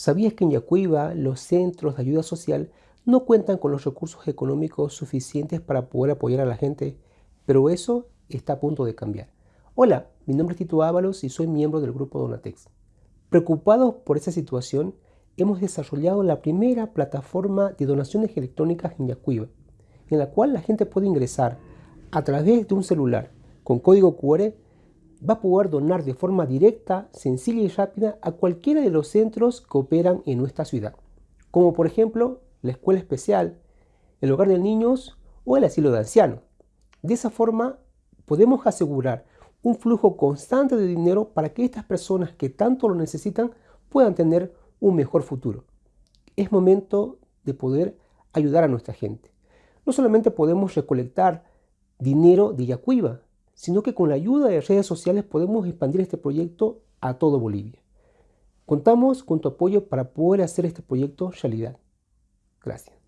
¿Sabías que en Yacuiba los centros de ayuda social no cuentan con los recursos económicos suficientes para poder apoyar a la gente? Pero eso está a punto de cambiar. Hola, mi nombre es Tito Ábalos y soy miembro del grupo Donatex. Preocupados por esa situación, hemos desarrollado la primera plataforma de donaciones electrónicas en Yacuiba, en la cual la gente puede ingresar a través de un celular con código QR va a poder donar de forma directa, sencilla y rápida a cualquiera de los centros que operan en nuestra ciudad, como por ejemplo la escuela especial, el hogar de niños o el asilo de ancianos. De esa forma podemos asegurar un flujo constante de dinero para que estas personas que tanto lo necesitan puedan tener un mejor futuro. Es momento de poder ayudar a nuestra gente. No solamente podemos recolectar dinero de Yacuiba, sino que con la ayuda de redes sociales podemos expandir este proyecto a todo Bolivia. Contamos con tu apoyo para poder hacer este proyecto realidad. Gracias.